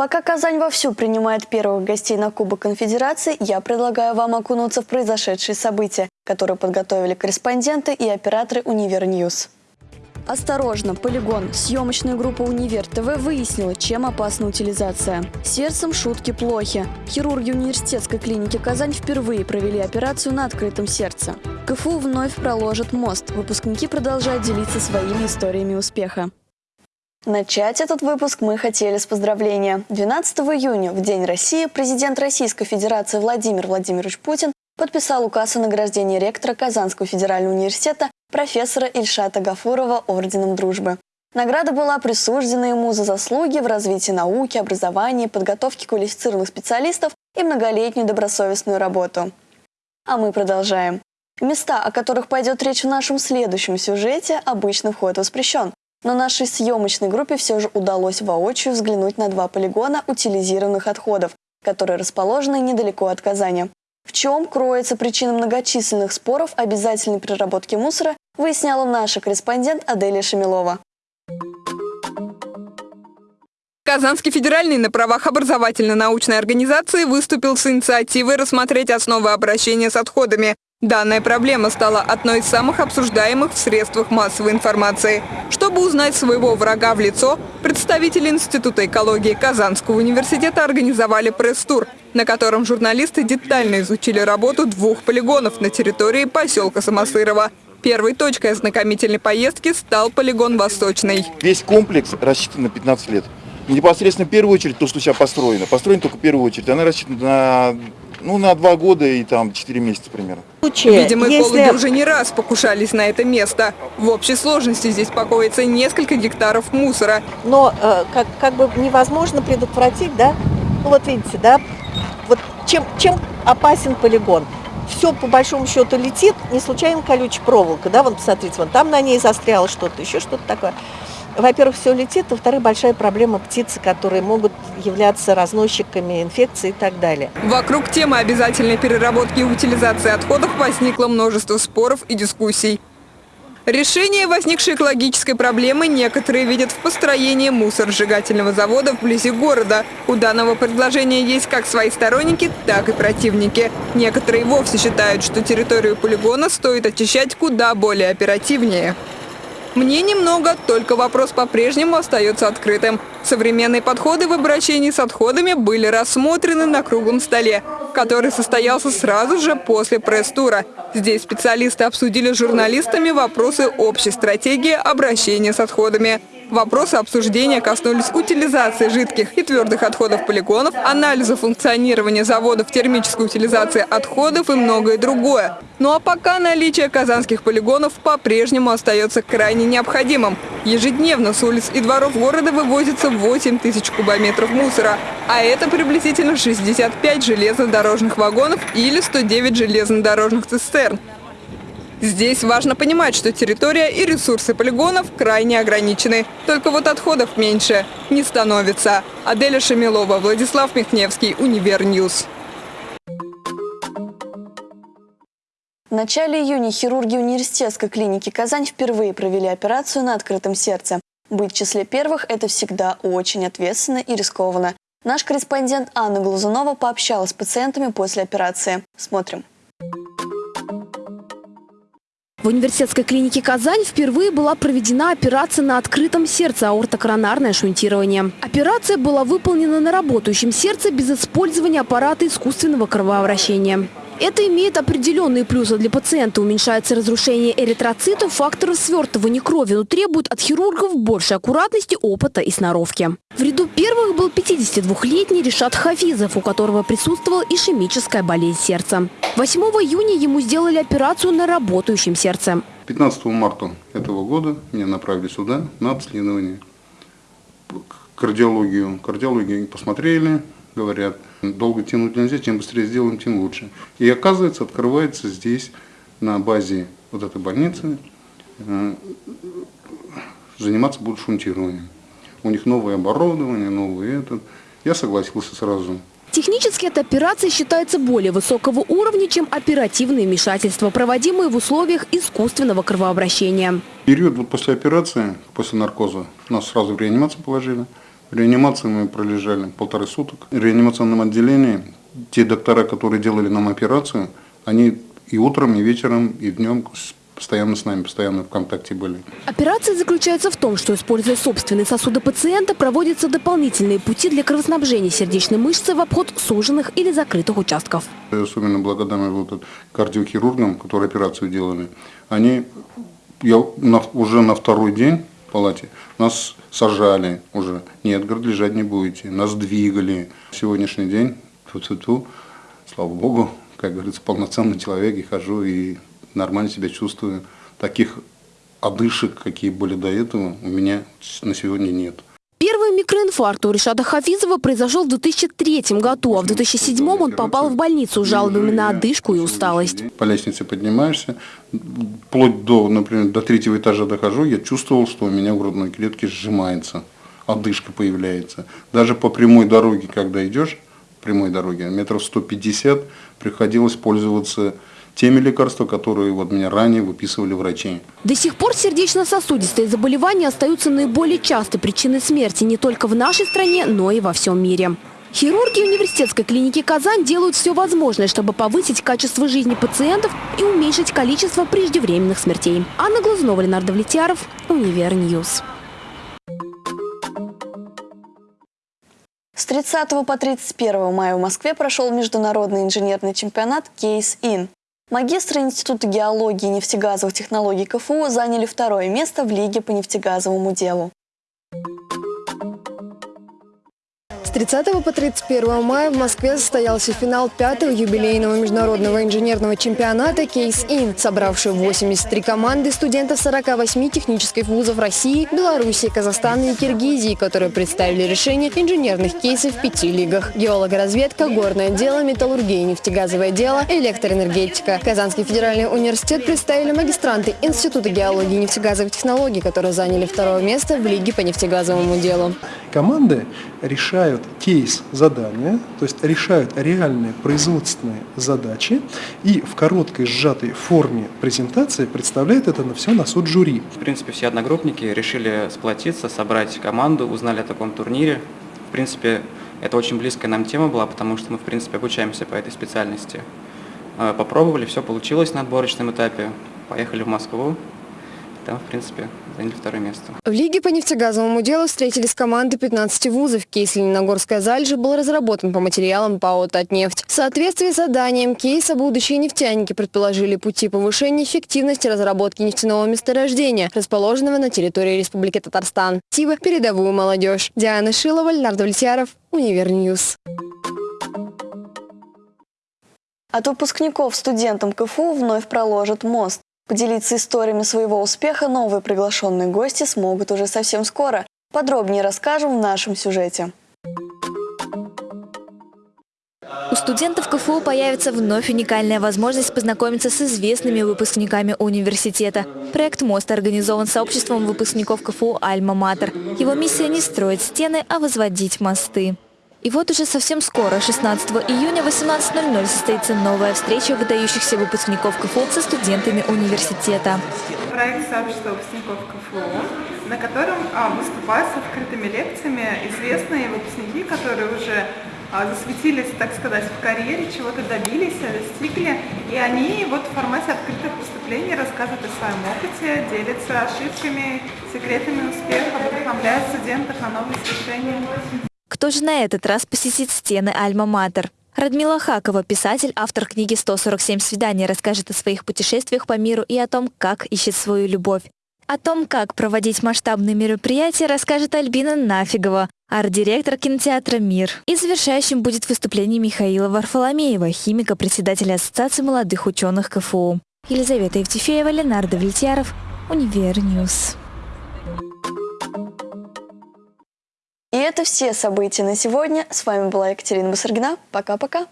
Пока Казань вовсю принимает первых гостей на Кубок Конфедерации, я предлагаю вам окунуться в произошедшие события, которые подготовили корреспонденты и операторы Univer News. Осторожно, полигон. Съемочная группа «Универ ТВ» выяснила, чем опасна утилизация. С сердцем шутки плохи. Хирурги университетской клиники «Казань» впервые провели операцию на открытом сердце. КФУ вновь проложит мост. Выпускники продолжают делиться своими историями успеха. Начать этот выпуск мы хотели с поздравления. 12 июня, в День России, президент Российской Федерации Владимир Владимирович Путин подписал указ о награждении ректора Казанского федерального университета профессора Ильшата Гафурова Орденом Дружбы. Награда была присуждена ему за заслуги в развитии науки, образования, подготовке квалифицированных специалистов и многолетнюю добросовестную работу. А мы продолжаем. Места, о которых пойдет речь в нашем следующем сюжете, обычно вход воспрещен. Но нашей съемочной группе все же удалось воочию взглянуть на два полигона утилизированных отходов, которые расположены недалеко от Казани. В чем кроется причина многочисленных споров обязательной переработки мусора, выясняла наша корреспондент Аделия Шамилова. Казанский федеральный на правах образовательно-научной организации выступил с инициативой рассмотреть основы обращения с отходами. Данная проблема стала одной из самых обсуждаемых в средствах массовой информации. Чтобы узнать своего врага в лицо, представители Института экологии Казанского университета организовали пресс-тур, на котором журналисты детально изучили работу двух полигонов на территории поселка Самосырова. Первой точкой ознакомительной поездки стал полигон «Восточный». Весь комплекс рассчитан на 15 лет. Непосредственно в первую очередь то, что сейчас построено. Построено только в первую очередь. Она рассчитана на ну, на два года и там 4 месяца примерно. Видимо, экологи Если... уже не раз покушались на это место. В общей сложности здесь покоится несколько гектаров мусора. Но э, как, как бы невозможно предотвратить, да? Ну вот видите, да? Вот чем, чем опасен полигон? Все по большому счету летит, не случайно колючая проволока, да, вон посмотрите, вон там на ней застряло что-то, еще что-то такое во-первых, все летит, во-вторых, большая проблема птицы, которые могут являться разносчиками инфекций и так далее. Вокруг темы обязательной переработки и утилизации отходов возникло множество споров и дискуссий. Решение возникшей экологической проблемы некоторые видят в построении мусоросжигательного завода вблизи города. У данного предложения есть как свои сторонники, так и противники. Некоторые вовсе считают, что территорию полигона стоит очищать куда более оперативнее. Мне немного, только вопрос по-прежнему остается открытым. Современные подходы в обращении с отходами были рассмотрены на круглом столе, который состоялся сразу же после пресс-тура. Здесь специалисты обсудили с журналистами вопросы общей стратегии обращения с отходами. Вопросы обсуждения коснулись утилизации жидких и твердых отходов полигонов, анализа функционирования заводов термической утилизации отходов и многое другое. Ну а пока наличие казанских полигонов по-прежнему остается крайне необходимым. Ежедневно с улиц и дворов города вывозится 8 тысяч кубометров мусора, а это приблизительно 65 железнодорожных вагонов или 109 железнодорожных цистерн. Здесь важно понимать, что территория и ресурсы полигонов крайне ограничены. Только вот отходов меньше не становится. Аделя Шамилова, Владислав Михневский, Univer News. В начале июня хирурги университетской клиники «Казань» впервые провели операцию на открытом сердце. Быть в числе первых – это всегда очень ответственно и рискованно. Наш корреспондент Анна Глазунова пообщалась с пациентами после операции. Смотрим. В университетской клинике «Казань» впервые была проведена операция на открытом сердце аортокоронарное шунтирование. Операция была выполнена на работающем сердце без использования аппарата искусственного кровообращения. Это имеет определенные плюсы для пациента. Уменьшается разрушение эритроцитов, факторы свертывания крови, но требует от хирургов больше аккуратности, опыта и сноровки. В ряду первых был 52-летний Решат Хафизов, у которого присутствовала ишемическая болезнь сердца. 8 июня ему сделали операцию на работающем сердце. 15 марта этого года меня направили сюда на обследование. Кардиологию. Кардиологию посмотрели, говорят, долго тянуть нельзя, чем быстрее сделаем, тем лучше. И оказывается, открывается здесь, на базе вот этой больницы, э, заниматься будут шунтированием. У них новое оборудование, новый этот. Я согласился сразу. Технически эта операция считается более высокого уровня, чем оперативные вмешательства, проводимые в условиях искусственного кровообращения. Период вот после операции, после наркоза, нас сразу в реанимацию положили. В реанимации мы пролежали полторы суток. В реанимационном отделении те доктора, которые делали нам операцию, они и утром, и вечером, и днем постоянно с нами, постоянно в контакте были. Операция заключается в том, что, используя собственные сосуды пациента, проводятся дополнительные пути для кровоснабжения сердечной мышцы в обход суженных или закрытых участков. Я особенно благодарен вот кардиохирургам, которые операцию делали. Они я на, уже на второй день палате нас сажали уже. Нет, говорит, лежать не будете. Нас двигали. Сегодняшний день, ту -ту -ту, слава богу, как говорится, полноценный человек и хожу и нормально себя чувствую. Таких одышек, какие были до этого, у меня на сегодня нет. Микроинфаркт у Решада Хафизова произошел в 2003 году, а в 2007 он попал в больницу с жалобами на одышку и усталость. По лестнице поднимаешься, вплоть до, например, до третьего этажа дохожу, я чувствовал, что у меня в грудной клетке сжимается, одышка появляется. Даже по прямой дороге, когда идешь, прямой дороге, метров 150, приходилось пользоваться теми лекарствами, которые вот меня ранее выписывали врачи. До сих пор сердечно-сосудистые заболевания остаются наиболее частой причиной смерти не только в нашей стране, но и во всем мире. Хирурги университетской клиники «Казань» делают все возможное, чтобы повысить качество жизни пациентов и уменьшить количество преждевременных смертей. Анна Глазунова, Ленар Давлетьяров, Univer News. С 30 по 31 мая в Москве прошел международный инженерный чемпионат «CASE-IN». Магистры Института геологии и нефтегазовых технологий КФУ заняли второе место в Лиге по нефтегазовому делу. С 30 по 31 мая в Москве состоялся финал пятого юбилейного международного инженерного чемпионата «Кейс-Ин», собравший 83 команды студентов 48 технических вузов России, Белоруссии, Казахстана и Киргизии, которые представили решение инженерных кейсов в пяти лигах. Геологоразведка, горное дело, металлургия, нефтегазовое дело, электроэнергетика. Казанский федеральный университет представили магистранты Института геологии и нефтегазовых технологий, которые заняли второе место в Лиге по нефтегазовому делу. Команды решают кейс задания, то есть решают реальные производственные задачи и в короткой сжатой форме презентации представляют это на все на суд жюри. В принципе, все одногруппники решили сплотиться, собрать команду, узнали о таком турнире. В принципе, это очень близкая нам тема была, потому что мы, в принципе, обучаемся по этой специальности. Э, попробовали, все получилось на отборочном этапе. Поехали в Москву, там, в принципе, заняли второе место. В Лиге по нефтегазовому делу встретились команды 15 вузов. Кейс Лениногорская залежь был разработан по материалам ПАО «Татнефть». В соответствии с заданием кейса будущие нефтяники предположили пути повышения эффективности разработки нефтяного месторождения, расположенного на территории Республики Татарстан. Тива передовую молодежь. Диана Шилова, Леонард Вальтьяров, Univer News. От выпускников студентам КФУ вновь проложат мост. Поделиться историями своего успеха новые приглашенные гости смогут уже совсем скоро. Подробнее расскажем в нашем сюжете. У студентов КФУ появится вновь уникальная возможность познакомиться с известными выпускниками университета. Проект «Мост» организован сообществом выпускников КФУ «Альма-Матер». Его миссия не строить стены, а возводить мосты. И вот уже совсем скоро, 16 июня 18.00, состоится новая встреча выдающихся выпускников КФУ со студентами университета. Проект сообщества выпускников КФУ, на котором а, выступают с открытыми лекциями известные выпускники, которые уже а, засветились, так сказать, в карьере, чего-то добились, достигли. И они вот в формате открытых выступлений рассказывают о своем опыте, делятся ошибками, секретами успеха, вдохновляют студентов на новые решения. Кто же на этот раз посетит стены Альма-Матер? Радмила Хакова, писатель, автор книги «147 свиданий», расскажет о своих путешествиях по миру и о том, как ищет свою любовь. О том, как проводить масштабные мероприятия, расскажет Альбина Нафигова, арт-директор кинотеатра «Мир». И завершающим будет выступление Михаила Варфоломеева, химика, председателя Ассоциации молодых ученых КФУ. Елизавета Евтефеева, Леонард Влетьяров, Univer News. И это все события на сегодня. С вами была Екатерина Басаргина. Пока-пока.